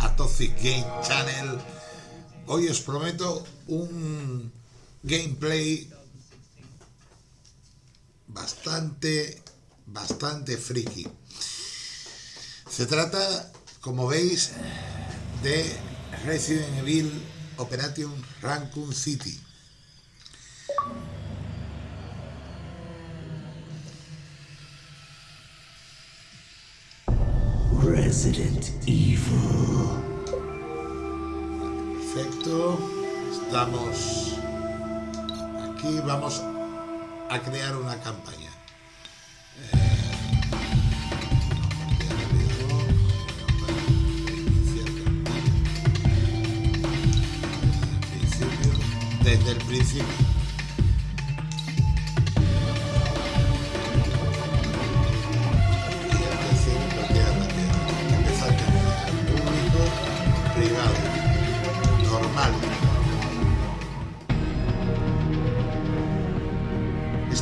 a Toxic Game Channel. Hoy os prometo un gameplay bastante, bastante friki. Se trata, como veis, de Resident Evil Operation Raccoon City. Resident Evil. Perfecto. Estamos aquí. Vamos a crear una campaña. Desde el principio.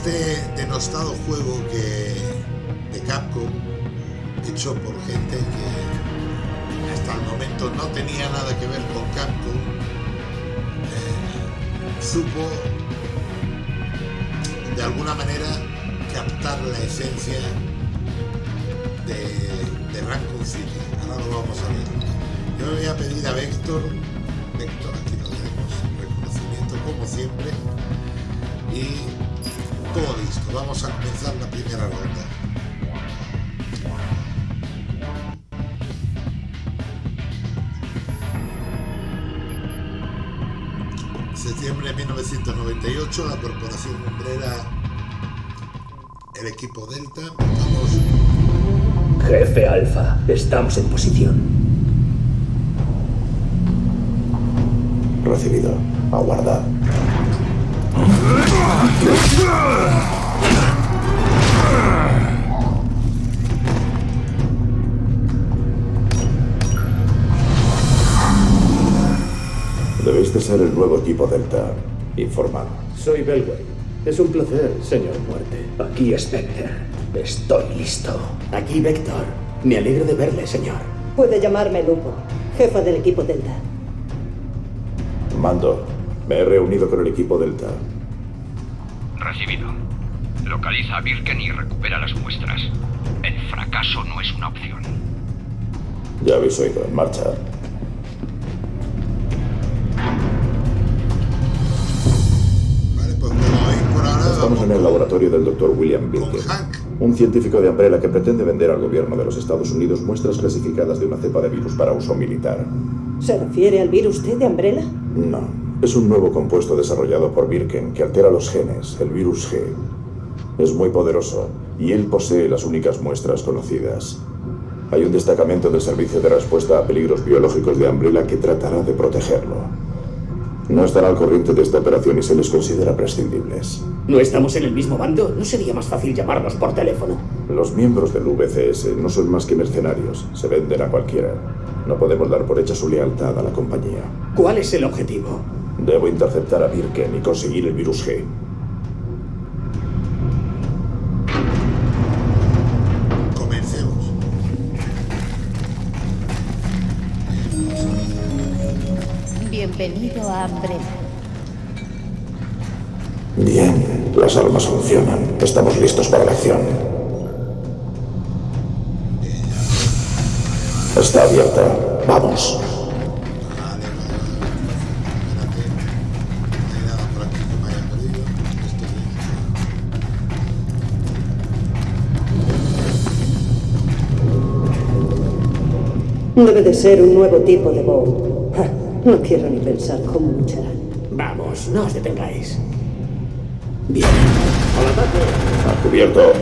Este denostado juego que de Capcom, hecho por gente que hasta el momento no tenía nada que ver con Capcom, eh, supo de alguna manera captar la esencia de, de Raccoon City. Ahora lo vamos a ver. Yo le voy a pedir a Vector, Vector, aquí lo tenemos, reconocimiento como siempre, y todo listo. Vamos a comenzar la primera ronda. Septiembre de 1998, la corporación Umbrella, el equipo Delta, vamos. Jefe Alfa, estamos en posición. Recibido. Aguardad. Debéis de ser el nuevo equipo Delta. Informado. Soy Belway. Es un placer, señor Muerte. Aquí Spectre. Estoy listo. Aquí Vector. Me alegro de verle, señor. Puede llamarme Lupo, jefa del equipo Delta. Mando, me he reunido con el equipo Delta. Recibido. Localiza a Birken y recupera las muestras. El fracaso no es una opción. Ya habéis oído, en marcha. Pues Estamos en el laboratorio del Dr. William Birken, un científico de Umbrella que pretende vender al gobierno de los Estados Unidos muestras clasificadas de una cepa de virus para uso militar. ¿Se refiere al virus T de Umbrella? No, es un nuevo compuesto desarrollado por Birken que altera los genes, el virus G. Es muy poderoso y él posee las únicas muestras conocidas. Hay un destacamento del Servicio de Respuesta a Peligros Biológicos de Umbrella que tratará de protegerlo. No estará al corriente de esta operación y se les considera prescindibles. ¿No estamos en el mismo bando? ¿No sería más fácil llamarnos por teléfono? Los miembros del VCS no son más que mercenarios. Se venden a cualquiera. No podemos dar por hecha su lealtad a la compañía. ¿Cuál es el objetivo? Debo interceptar a Birken y conseguir el virus G. Comencemos. Bienvenido a Umbrella. Bien, las armas funcionan. Estamos listos para la acción. Está abierta. Vamos. Debe de ser un nuevo tipo de bomb. Ja, No quiero ni pensar cómo lucharán. Vamos, no os detengáis. Bien. ¡Al ataque! A cubierto.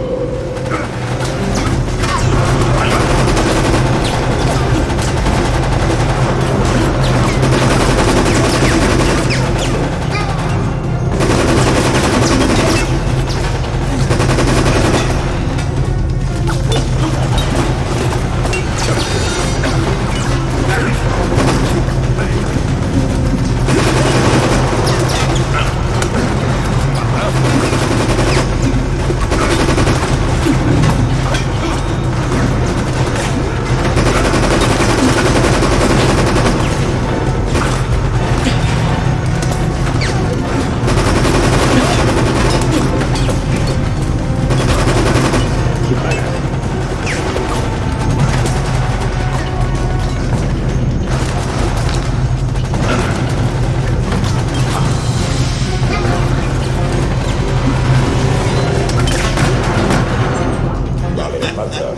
avanzar.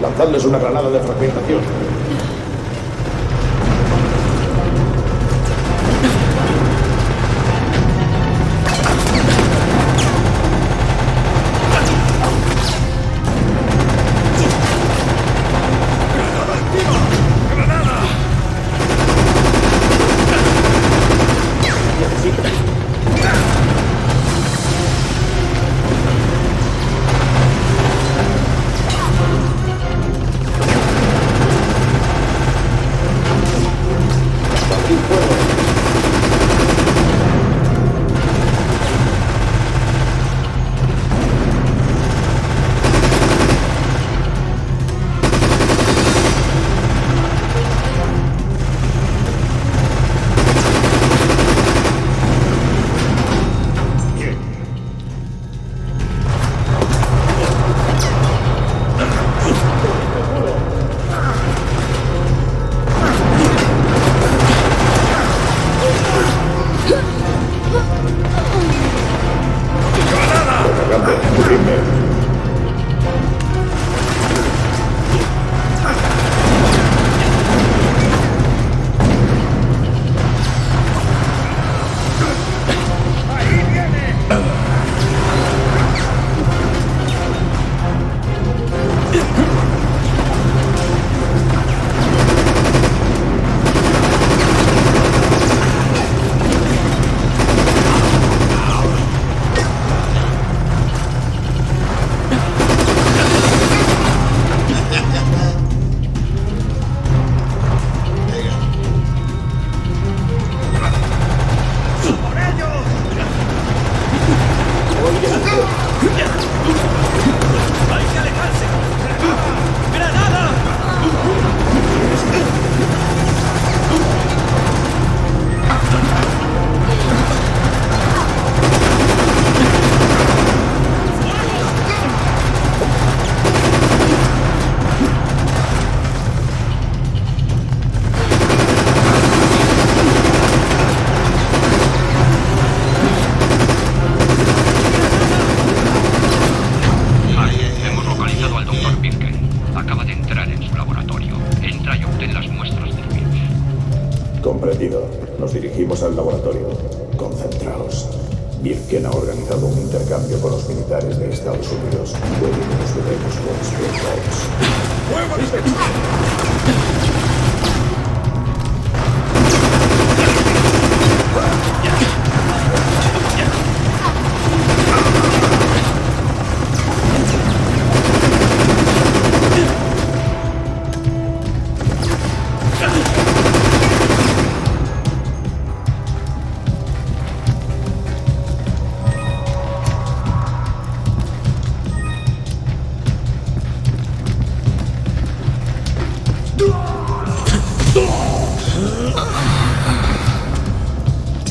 Lanzadles una granada de fragmentación.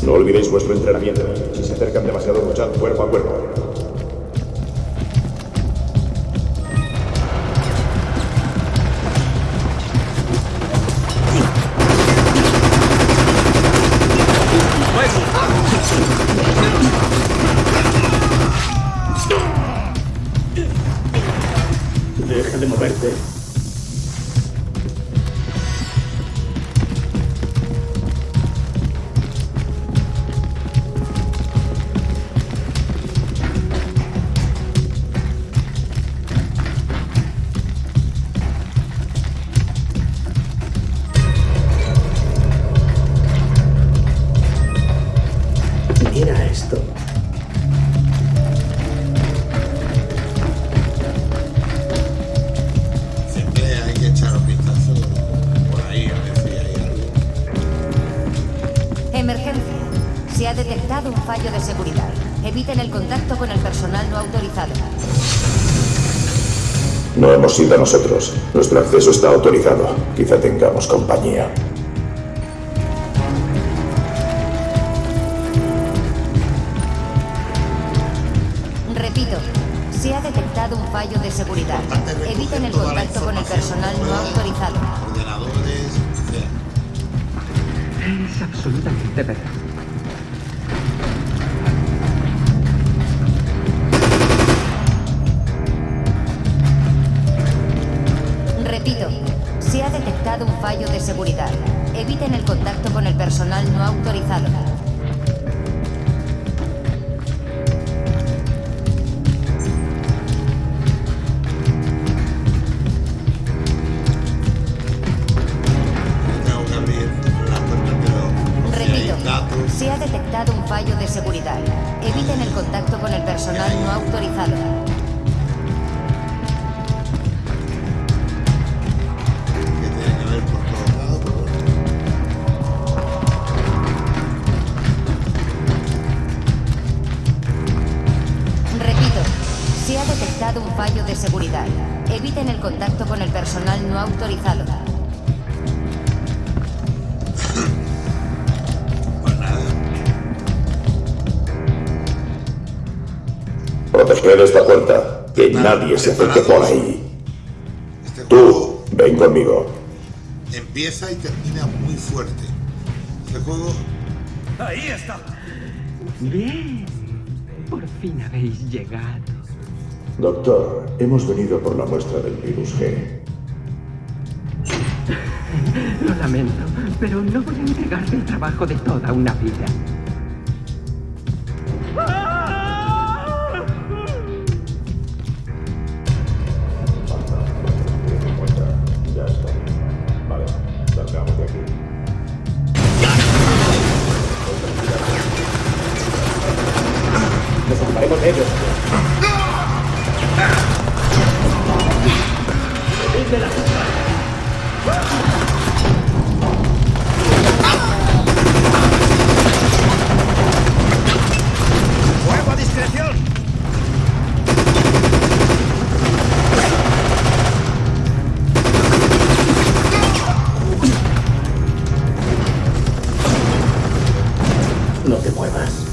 No olvidéis vuestro entrenamiento. Si se acercan demasiado, luchad cuerpo a cuerpo. detectado un fallo de seguridad. Eviten el contacto con el personal no autorizado. No hemos sido nosotros. Nuestro acceso está autorizado. Quizá tengamos compañía. Repito, se ha detectado un fallo de seguridad. Eviten el contacto con el personal no autorizado. Es absolutamente verdad. Seguridad. Eviten el contacto con el personal no autorizado. Nadie se acerque por ahí. este Tú, ven conmigo. empieza y termina muy fuerte. Este juego Ahí está. Bien. Por fin habéis llegado. Doctor, hemos venido por la muestra del virus G. Lo lamento, pero no voy a entregarte el trabajo de toda una vida. No te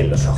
Abre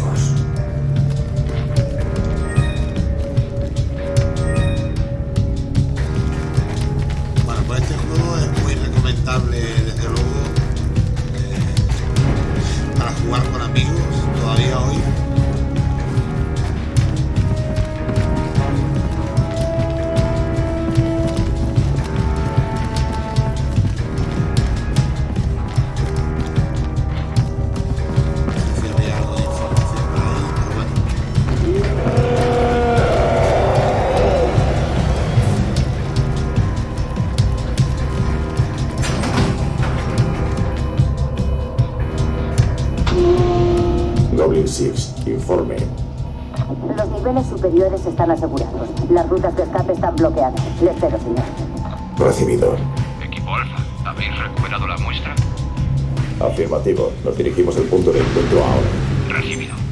Informe. Los niveles superiores están asegurados. Las rutas de escape están bloqueadas. Le espero, señor. Recibido. Equipo Alfa, ¿habéis recuperado la muestra? Afirmativo. Nos dirigimos al punto de encuentro ahora. Recibido.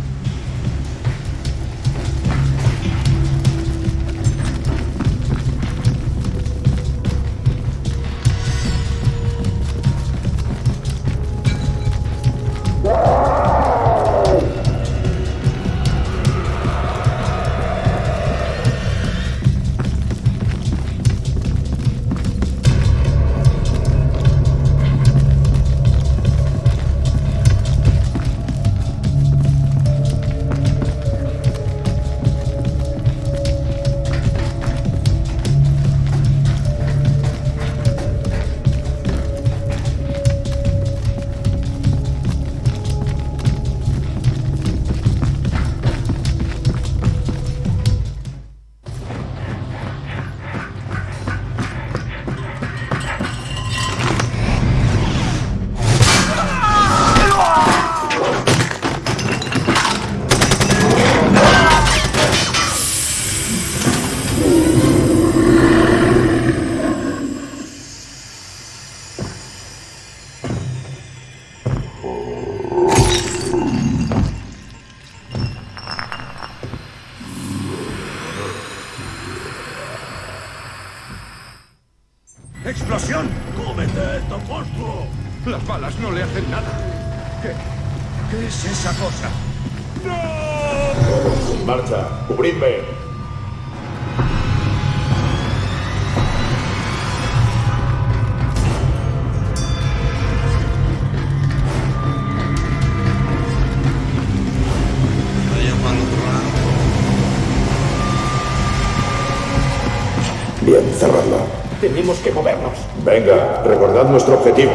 Bien, cerradla. Tenemos que movernos. Venga, recordad nuestro objetivo.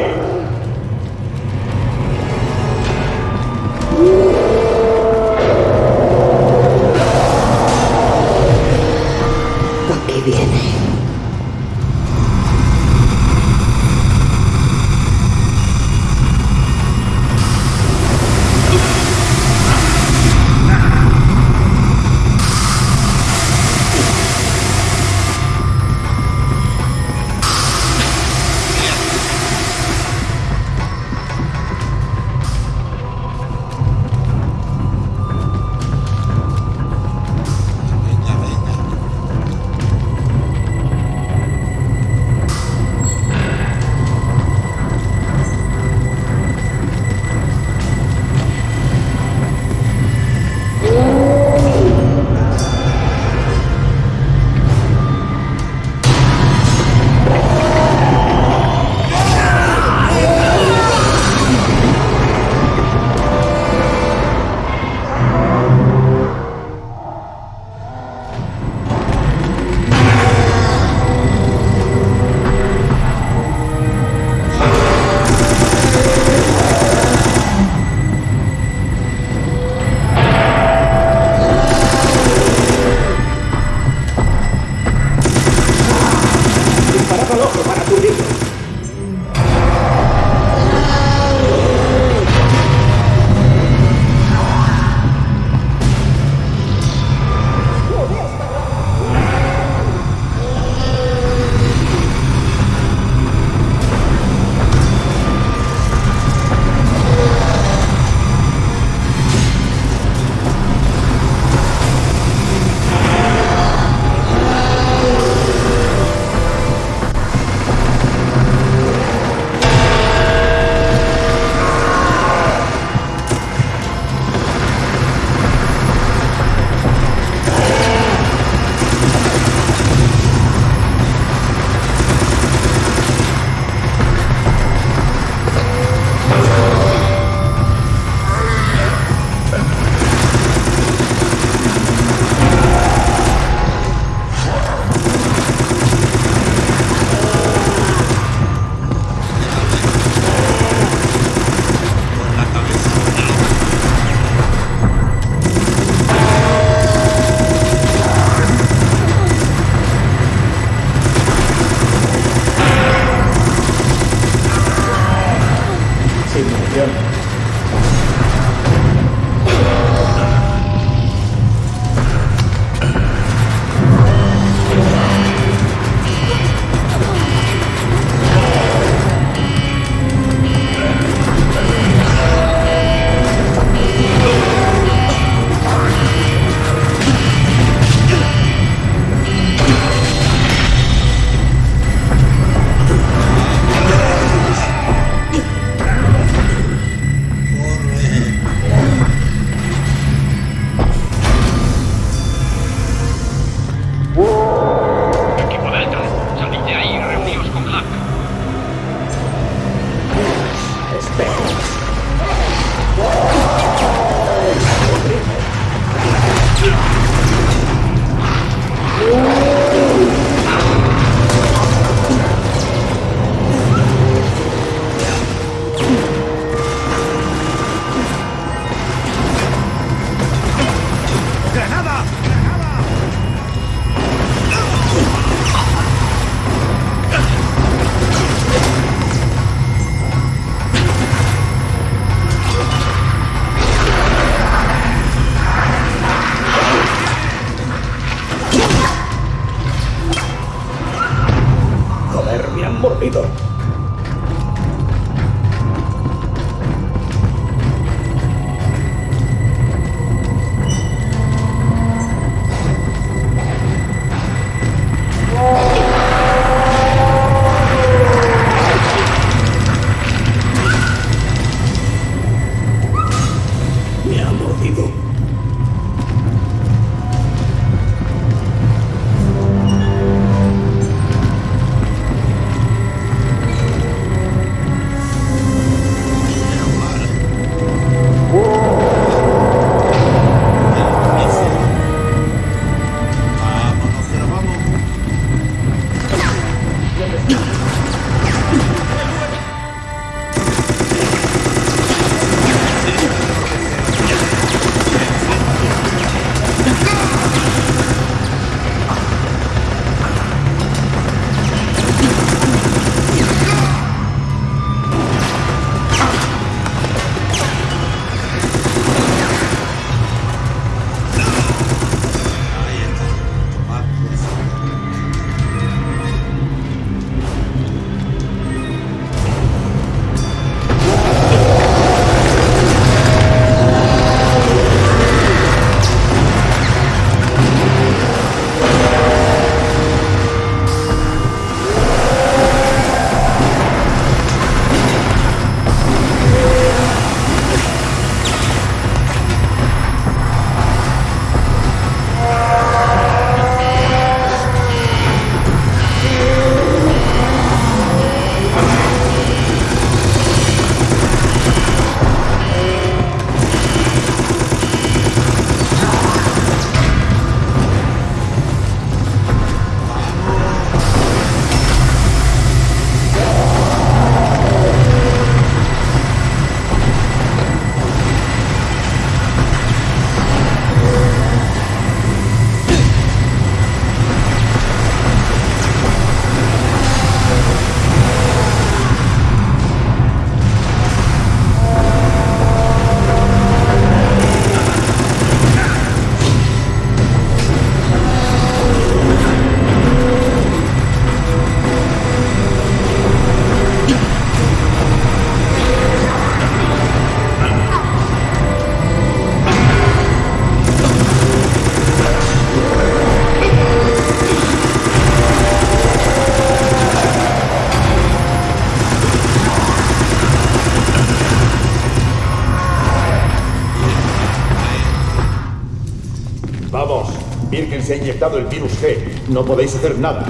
El virus G. No podéis hacer nada.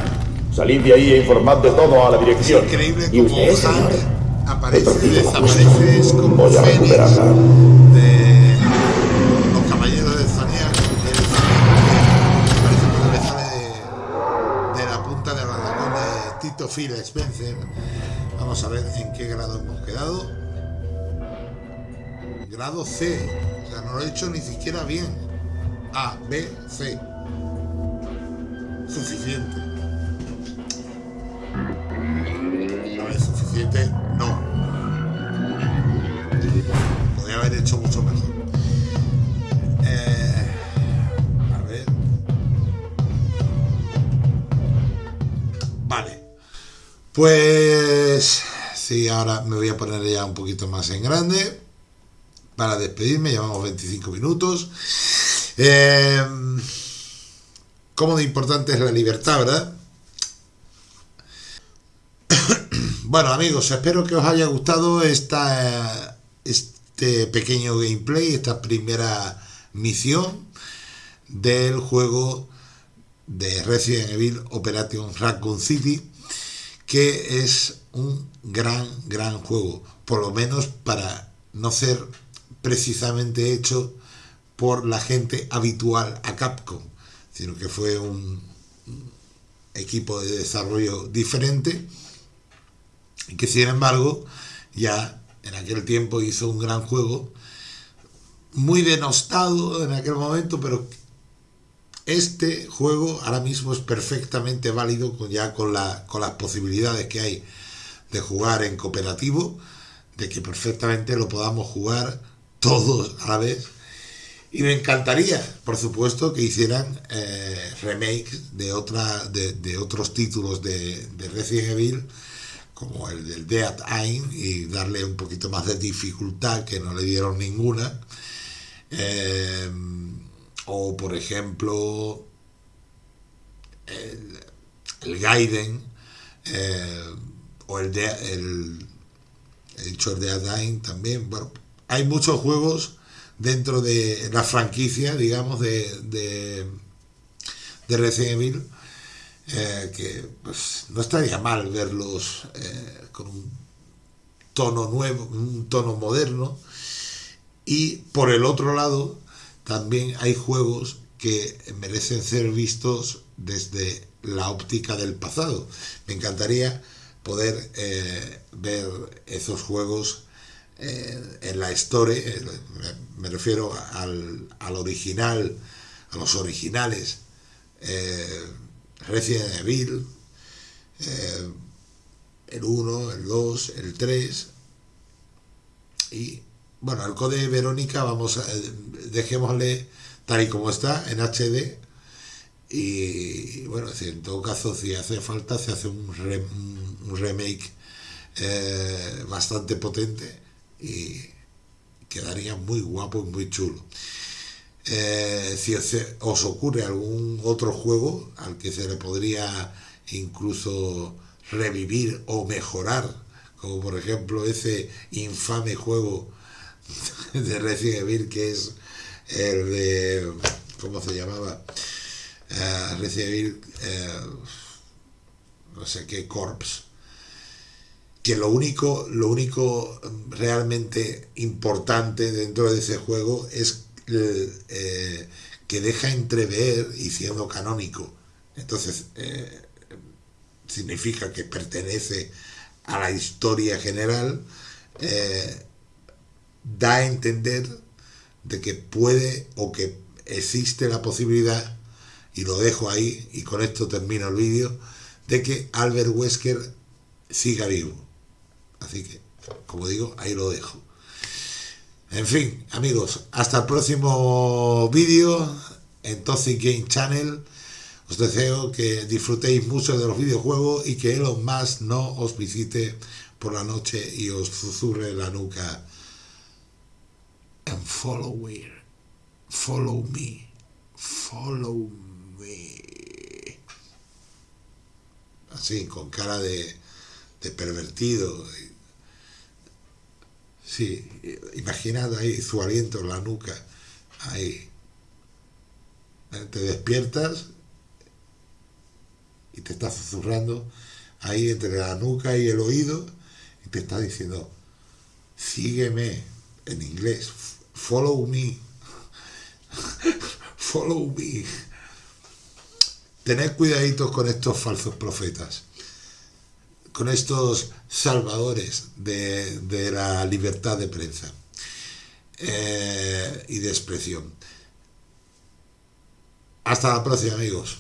Salid de ahí e informad de todo a la dirección. Es increíble ¿Y como usted, Hank aparece y desaparece, es como Voy a Fénix recuperarla. de los caballeros del del. Parece sale de, de la punta de la dragón de Tito Phil Spencer. Vamos a ver en qué grado hemos quedado. Grado C. O sea, no lo he hecho ni siquiera bien. A, B, C. Suficiente. No es suficiente, no. Podría haber hecho mucho mejor. Eh, a ver. Vale. Pues sí, ahora me voy a poner ya un poquito más en grande para despedirme. Llevamos 25 minutos. Eh, ¿Cómo de importante es la libertad, verdad? Bueno amigos, espero que os haya gustado esta, este pequeño gameplay, esta primera misión del juego de Resident Evil Operation Raccoon City, que es un gran, gran juego, por lo menos para no ser precisamente hecho por la gente habitual a Capcom, sino que fue un equipo de desarrollo diferente y que sin embargo ya en aquel tiempo hizo un gran juego muy denostado en aquel momento pero este juego ahora mismo es perfectamente válido ya con, la, con las posibilidades que hay de jugar en cooperativo de que perfectamente lo podamos jugar todos a la vez y me encantaría por supuesto que hicieran eh, remakes de otra de, de otros títulos de, de Resident Evil como el del Dead Aim y darle un poquito más de dificultad que no le dieron ninguna. Eh, o por ejemplo el, el Gaiden eh, o el, de, el el Dead Aim también. Bueno, hay muchos juegos dentro de la franquicia digamos de, de, de Resident Evil eh, que pues, no estaría mal verlos eh, con un tono nuevo, un tono moderno. Y por el otro lado, también hay juegos que merecen ser vistos desde la óptica del pasado. Me encantaría poder eh, ver esos juegos en la Store, eh, me, refiero al, al, original, a los originales. Resident Evil, eh, el 1, el 2, el 3 y bueno, el code Verónica vamos a, dejémosle tal y como está en HD y bueno, en todo caso si hace falta se hace un, re, un remake eh, bastante potente y quedaría muy guapo y muy chulo. Eh, si os, os, ocurre algún otro juego al que se le podría incluso revivir o mejorar, como por ejemplo ese infame juego de Resident Evil que es el de, ¿cómo se llamaba? Uh, Resident Evil, uh, no sé qué, Corps, que lo único, lo único realmente importante dentro de ese juego es eh, que deja entrever y siendo canónico. Entonces eh, significa que pertenece a la historia general eh, da a entender de que puede o que existe la posibilidad y lo dejo ahí y con esto termino el vídeo de que Albert Wesker siga vivo así que como digo ahí lo dejo en fin, amigos, hasta el próximo vídeo en Toxic Game Channel. Os deseo que disfrutéis mucho de los videojuegos y que Elon Musk no os visite por la noche y os susurre la nuca. And follow me, follow me, follow me. Así, con cara de, de pervertido. Sí, imaginad ahí su aliento en la nuca, ahí. Te despiertas y te está susurrando ahí entre la nuca y el oído y te está diciendo, sígueme en inglés, follow me, follow me. Tened cuidaditos con estos falsos profetas, con estos salvadores de, de la libertad de prensa eh, y de expresión. Hasta la próxima amigos.